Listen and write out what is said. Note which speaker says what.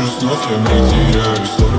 Speaker 1: Just not at me, dear. Just